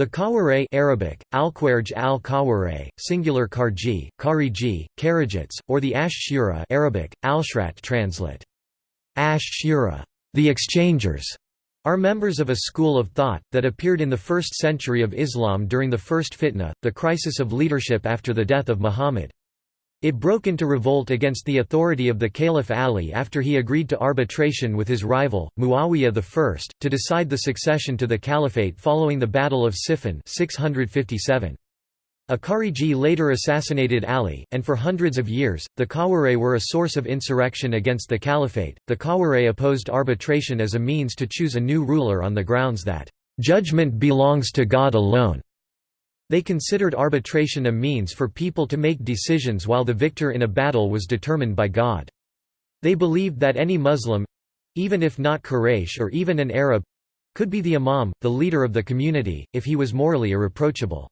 The Khawarij Arabic, Al-Kwarj al-Khawarij, singular Karji, Kariji, Kharijites, or the Ash Shura Arabic, Al-Shrat translate. Ash Shura, the exchangers, are members of a school of thought, that appeared in the 1st century of Islam during the first fitna, the crisis of leadership after the death of Muhammad. It broke into revolt against the authority of the Caliph Ali after he agreed to arbitration with his rival, Muawiyah I, to decide the succession to the caliphate following the Battle of Siffin 657. A Khariji later assassinated Ali, and for hundreds of years, the Khawarij were a source of insurrection against the caliphate. The Khawarij opposed arbitration as a means to choose a new ruler on the grounds that, judgment belongs to God alone. They considered arbitration a means for people to make decisions while the victor in a battle was determined by God. They believed that any Muslim—even if not Quraysh or even an Arab—could be the imam, the leader of the community, if he was morally irreproachable.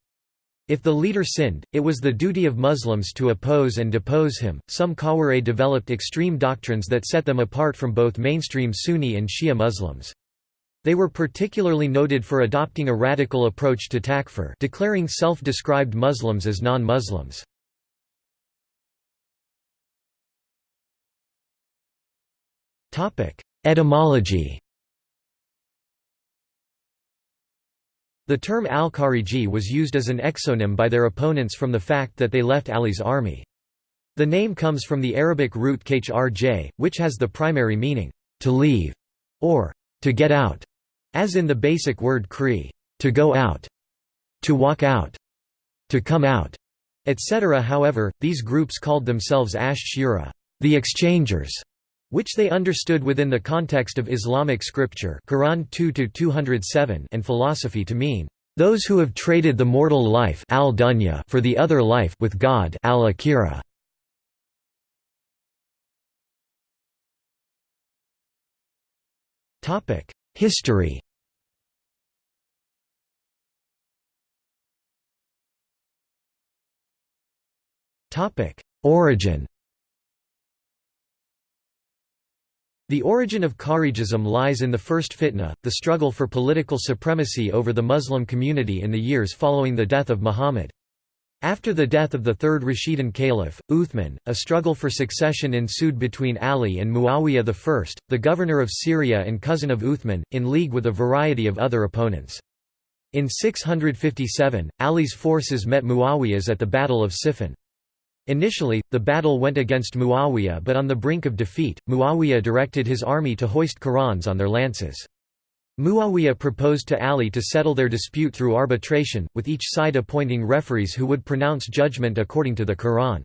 If the leader sinned, it was the duty of Muslims to oppose and depose him. Some Khawarij developed extreme doctrines that set them apart from both mainstream Sunni and Shia Muslims. They were particularly noted for adopting a radical approach to takfir declaring self-described Muslims as non-Muslims. Etymology The term al-Khariji was used as an exonym by their opponents from the fact that they left Ali's army. The name comes from the Arabic root khrj, which has the primary meaning, to leave, or to get out, as in the basic word kri, to go out, to walk out, to come out, etc. However, these groups called themselves Ash Shura, the exchangers, which they understood within the context of Islamic scripture Quran 2 and philosophy to mean, those who have traded the mortal life al -dunya for the other life with God al-akhirah. History. Origin. The origin of Kharijism lies in the first fitna, the struggle for political supremacy over the Muslim community in the years following the death of Muhammad. After the death of the third Rashidun Caliph, Uthman, a struggle for succession ensued between Ali and Muawiyah I, the governor of Syria and cousin of Uthman, in league with a variety of other opponents. In 657, Ali's forces met Muawiyah's at the Battle of Siffin. Initially, the battle went against Muawiyah but on the brink of defeat, Muawiyah directed his army to hoist Qur'ans on their lances. Muawiyah proposed to Ali to settle their dispute through arbitration, with each side appointing referees who would pronounce judgment according to the Quran.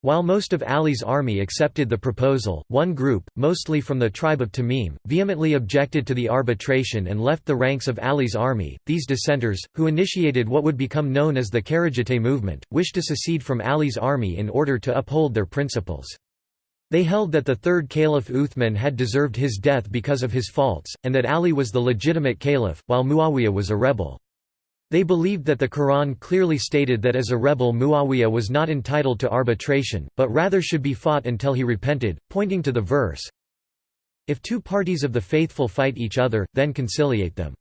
While most of Ali's army accepted the proposal, one group, mostly from the tribe of Tamim, vehemently objected to the arbitration and left the ranks of Ali's army. These dissenters, who initiated what would become known as the Kharijite movement, wished to secede from Ali's army in order to uphold their principles. They held that the third caliph Uthman had deserved his death because of his faults, and that Ali was the legitimate caliph, while Muawiyah was a rebel. They believed that the Quran clearly stated that as a rebel Muawiyah was not entitled to arbitration, but rather should be fought until he repented, pointing to the verse, If two parties of the faithful fight each other, then conciliate them.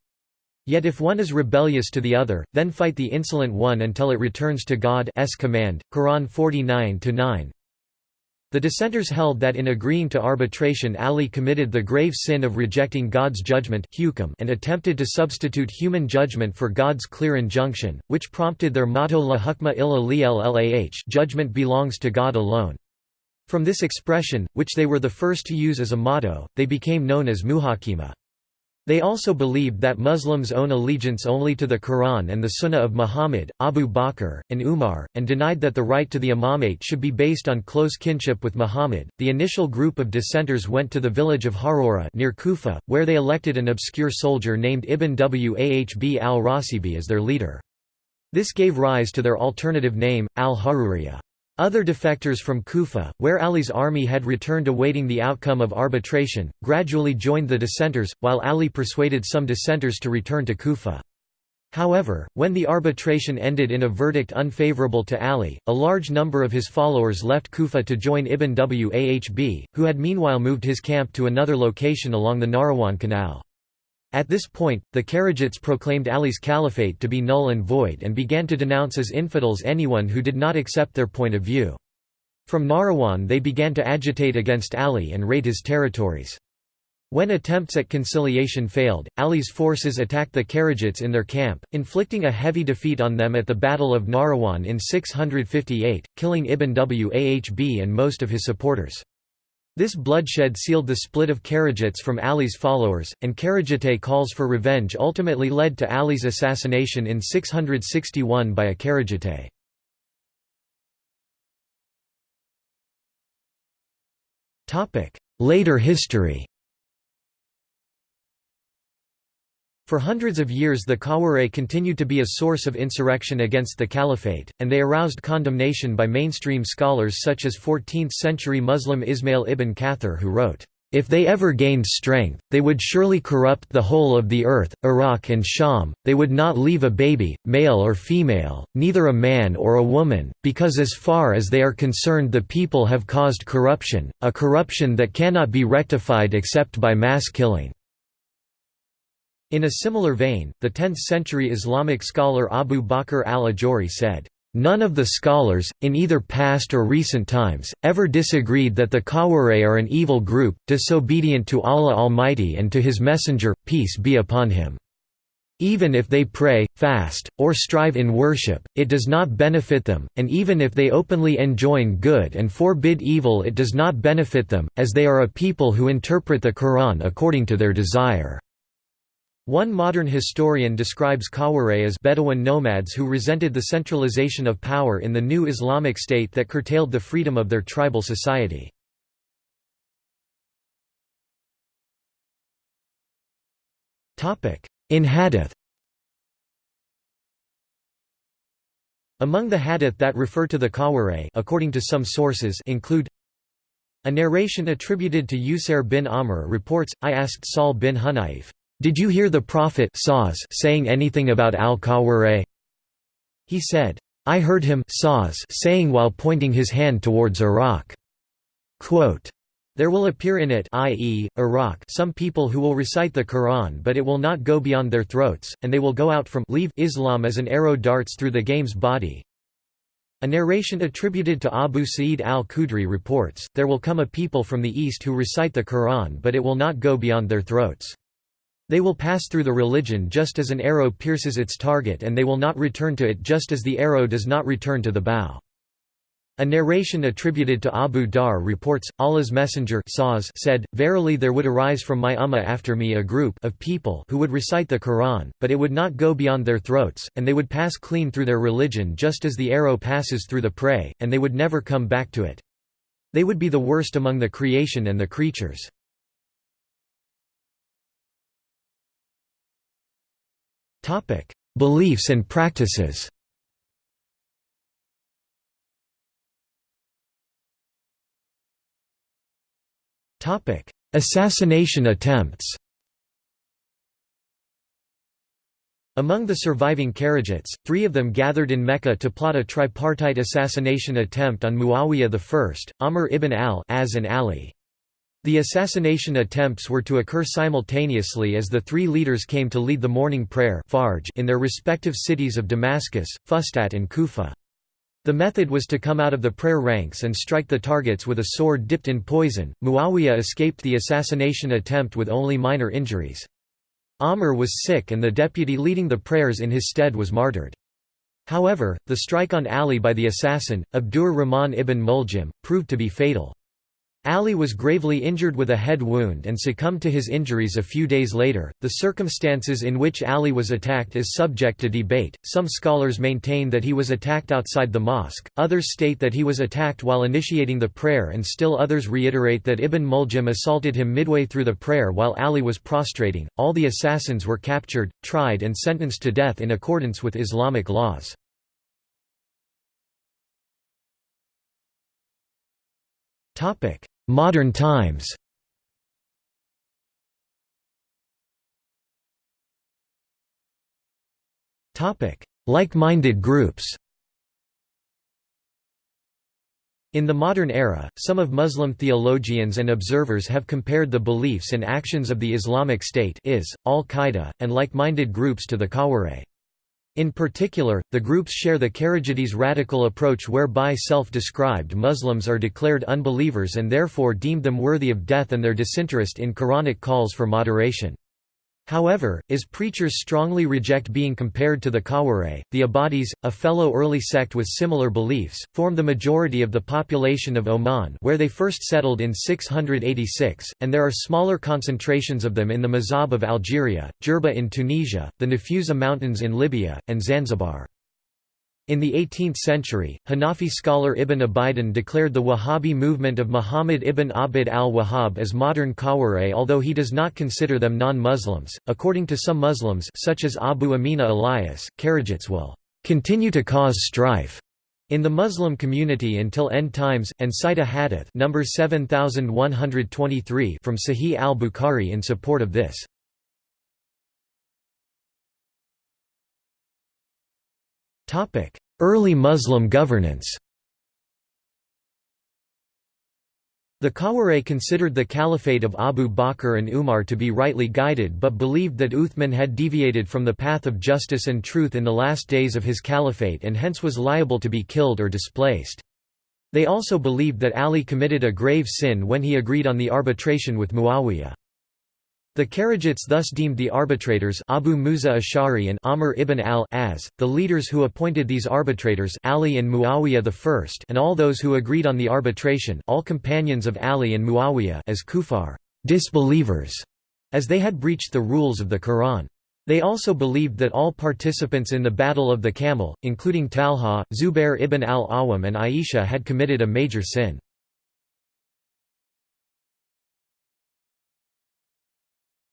Yet if one is rebellious to the other, then fight the insolent one until it returns to God's command. Quran 49-9 the dissenters held that in agreeing to arbitration Ali committed the grave sin of rejecting God's judgment and attempted to substitute human judgment for God's clear injunction, which prompted their motto La hukma illa lillah judgment belongs to God alone. From this expression, which they were the first to use as a motto, they became known as muhakima. They also believed that Muslims own allegiance only to the Quran and the Sunnah of Muhammad, Abu Bakr, and Umar, and denied that the right to the imamate should be based on close kinship with Muhammad. The initial group of dissenters went to the village of Harura near Kufa, where they elected an obscure soldier named Ibn Wahb al-Rasibi as their leader. This gave rise to their alternative name, al-Haruriyah. Other defectors from Kufa, where Ali's army had returned awaiting the outcome of arbitration, gradually joined the dissenters, while Ali persuaded some dissenters to return to Kufa. However, when the arbitration ended in a verdict unfavorable to Ali, a large number of his followers left Kufa to join Ibn Wahb, who had meanwhile moved his camp to another location along the Nahrawan Canal. At this point, the Kharijites proclaimed Ali's caliphate to be null and void and began to denounce as infidels anyone who did not accept their point of view. From Nahrawan they began to agitate against Ali and raid his territories. When attempts at conciliation failed, Ali's forces attacked the Kharijites in their camp, inflicting a heavy defeat on them at the Battle of Nahrawan in 658, killing Ibn Wahb and most of his supporters. This bloodshed sealed the split of Kharijites from Ali's followers, and Kharijite calls for revenge ultimately led to Ali's assassination in 661 by a Kharijite. Later history For hundreds of years the Khawarij continued to be a source of insurrection against the caliphate, and they aroused condemnation by mainstream scholars such as 14th-century Muslim Ismail ibn Kathir who wrote, "...if they ever gained strength, they would surely corrupt the whole of the earth, Iraq and Sham, they would not leave a baby, male or female, neither a man or a woman, because as far as they are concerned the people have caused corruption, a corruption that cannot be rectified except by mass killing." In a similar vein, the 10th-century Islamic scholar Abu Bakr al-Ajuri said, None of the scholars, in either past or recent times, ever disagreed that the Khawarij are an evil group, disobedient to Allah Almighty and to His Messenger, peace be upon him. Even if they pray, fast, or strive in worship, it does not benefit them, and even if they openly enjoin good and forbid evil it does not benefit them, as they are a people who interpret the Quran according to their desire. One modern historian describes Khawarij as Bedouin nomads who resented the centralization of power in the new Islamic state that curtailed the freedom of their tribal society. In Hadith Among the hadith that refer to the Khawarij according to some sources include a narration attributed to Usair bin Amr reports, I asked Sahl bin Hunayf, did you hear the Prophet saying anything about al-Khawarij? He said, I heard him saying while pointing his hand towards Iraq. Quote, there will appear in it i.e., Iraq some people who will recite the Quran but it will not go beyond their throats, and they will go out from leave Islam as an arrow darts through the game's body. A narration attributed to Abu Sa'id al-Khudri reports, there will come a people from the east who recite the Quran but it will not go beyond their throats. They will pass through the religion just as an arrow pierces its target and they will not return to it just as the arrow does not return to the bow. A narration attributed to Abu Dharr reports, Allah's Messenger said, Verily there would arise from my ummah after me a group of people who would recite the Quran, but it would not go beyond their throats, and they would pass clean through their religion just as the arrow passes through the prey, and they would never come back to it. They would be the worst among the creation and the creatures. Topic: Beliefs and practices. Topic: Assassination attempts. Among the surviving Kharijites, three of them gathered in Mecca to plot a tripartite assassination attempt on Muawiyah I, Amr ibn al-As and Ali. The assassination attempts were to occur simultaneously as the three leaders came to lead the morning prayer in their respective cities of Damascus, Fustat and Kufa. The method was to come out of the prayer ranks and strike the targets with a sword dipped in poison. Muawiyah escaped the assassination attempt with only minor injuries. Amr was sick and the deputy leading the prayers in his stead was martyred. However, the strike on Ali by the assassin, Abdur Rahman ibn Muljim, proved to be fatal. Ali was gravely injured with a head wound and succumbed to his injuries a few days later. The circumstances in which Ali was attacked is subject to debate. Some scholars maintain that he was attacked outside the mosque, others state that he was attacked while initiating the prayer, and still others reiterate that Ibn Muljim assaulted him midway through the prayer while Ali was prostrating. All the assassins were captured, tried, and sentenced to death in accordance with Islamic laws. Topic Modern times. Like-minded groups. In the modern era, some of Muslim theologians and observers have compared the beliefs and actions of the Islamic State is, Al-Qaeda, and like-minded groups to the Khawarij. In particular, the groups share the Kharijites' radical approach whereby self-described Muslims are declared unbelievers and therefore deemed them worthy of death and their disinterest in Quranic calls for moderation. However, as preachers strongly reject being compared to the Khawarij, the Ibadis, a fellow early sect with similar beliefs, form the majority of the population of Oman where they first settled in 686, and there are smaller concentrations of them in the Mzab of Algeria, Jerba in Tunisia, the Nafusa Mountains in Libya, and Zanzibar. In the 18th century, Hanafi scholar Ibn Abidin declared the Wahhabi movement of Muhammad ibn Abd al-Wahhab as modern Khawarij although he does not consider them non-Muslims. According to some Muslims such as Abu Amina Elias, Kharijites will continue to cause strife in the Muslim community until end times, and cite a hadith number 7123 from Sahih al-Bukhari in support of this. Early Muslim governance The Khawarij considered the caliphate of Abu Bakr and Umar to be rightly guided but believed that Uthman had deviated from the path of justice and truth in the last days of his caliphate and hence was liable to be killed or displaced. They also believed that Ali committed a grave sin when he agreed on the arbitration with Muawiyah. The Kharijites thus deemed the arbitrators Abu Musa Ash'ari and Amr ibn al-As, the leaders who appointed these arbitrators Ali and Muawiyah I and all those who agreed on the arbitration all companions of Ali and Muawiyah as kufar disbelievers, as they had breached the rules of the Quran. They also believed that all participants in the Battle of the Camel, including Talha, Zubair ibn al-Awwam and Aisha had committed a major sin.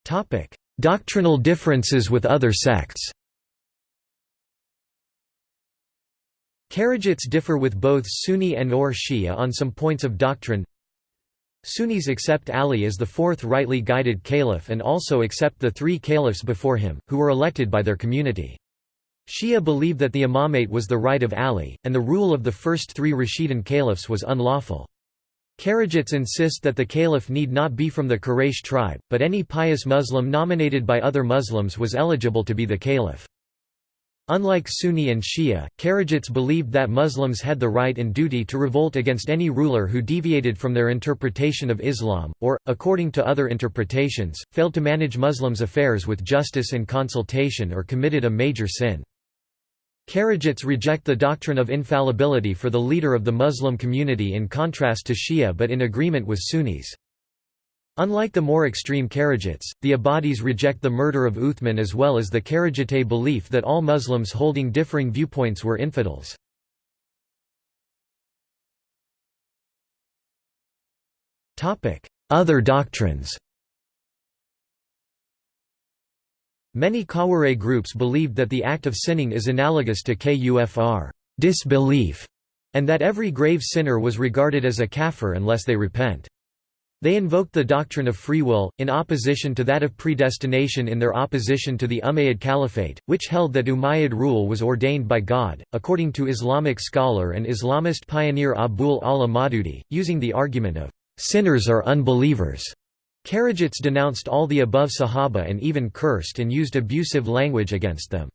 Topic: Doctrinal differences with other sects. Kharijites differ with both Sunni and or Shia on some points of doctrine. Sunnis accept Ali as the fourth rightly guided caliph and also accept the three caliphs before him, who were elected by their community. Shia believe that the imamate was the right of Ali, and the rule of the first three Rashidun caliphs was unlawful. Kharijites insist that the caliph need not be from the Quraysh tribe, but any pious Muslim nominated by other Muslims was eligible to be the caliph. Unlike Sunni and Shia, Kharijites believed that Muslims had the right and duty to revolt against any ruler who deviated from their interpretation of Islam, or, according to other interpretations, failed to manage Muslims' affairs with justice and consultation or committed a major sin. Kharijites reject the doctrine of infallibility for the leader of the Muslim community in contrast to Shia but in agreement with Sunnis. Unlike the more extreme Kharijites, the Ibadis reject the murder of Uthman as well as the Kharijite belief that all Muslims holding differing viewpoints were infidels. Other doctrines Many Khawarij groups believed that the act of sinning is analogous to kufr disbelief, and that every grave sinner was regarded as a kafir unless they repent. They invoked the doctrine of free will, in opposition to that of predestination in their opposition to the Umayyad Caliphate, which held that Umayyad rule was ordained by God, according to Islamic scholar and Islamist pioneer Abul A'la Maududi, using the argument of, "...sinners are unbelievers." Kharijites denounced all the above Sahaba and even cursed and used abusive language against them.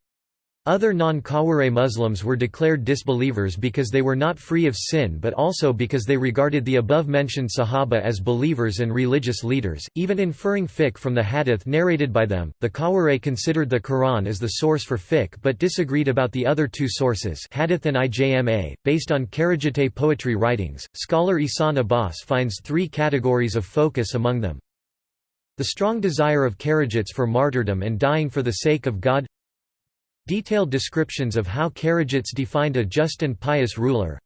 Other non-Khawarij Muslims were declared disbelievers because they were not free of sin but also because they regarded the above-mentioned Sahaba as believers and religious leaders, even inferring fiqh from the hadith narrated by them. The Khawarij considered the Quran as the source for fiqh but disagreed about the other two sources hadith and ijma. Based on Kharijite poetry writings, scholar Ihsan Abbas finds three categories of focus among them, the strong desire of Kharijites for martyrdom and dying for the sake of God Detailed descriptions of how Kharijites defined a just and pious ruler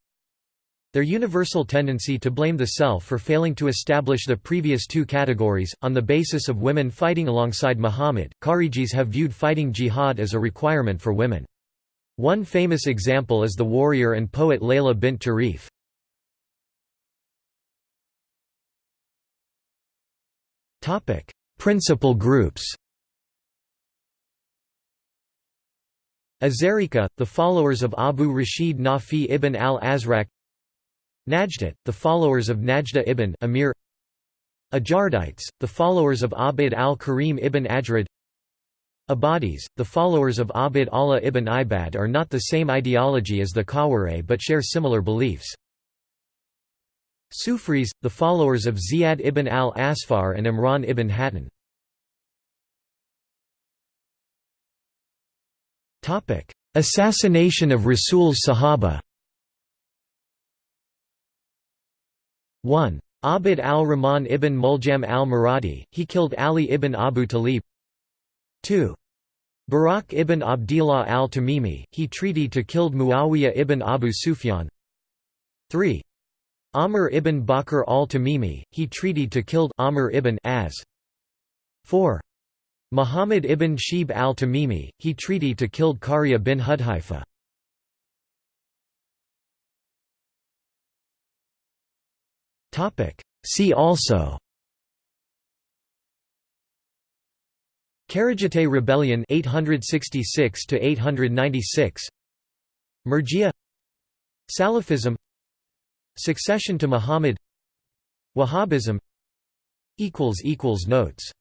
Their universal tendency to blame the self for failing to establish the previous two categories, on the basis of women fighting alongside Muhammad, Kharijis have viewed fighting jihad as a requirement for women. One famous example is the warrior and poet Layla bint Tarif. Topic: Principal groups. Azariqa, the followers of Abu Rashid Nafi ibn al-Azraq Najdat, the followers of Najda ibn Amir Ajardites, the followers of Abd al-Karim ibn Ajrad Ibadis, the followers of Abd Allah ibn Ibad are not the same ideology as the Khawarij but share similar beliefs. Sufris, the followers of Ziyad ibn al-Asfar and Imran ibn Hattan. Assassination of Rasul's Sahaba 1. Abd al-Rahman ibn Muljam al-Muradi, he killed Ali ibn Abu Talib 2. Barak ibn Abdillah al-Tamimi, he treaty to killed Muawiyah ibn Abu Sufyan 3. Amr ibn Bakr al-Tamimi, he treaty to killed Amr ibn Az 4. Muhammad ibn Shib al-Tamimi, he treaty to killed Qarya bin Hudhaifa See also Kharijite Rebellion 866 to 896 Murjia Salafism Succession to Muhammad. Wahhabism. Notes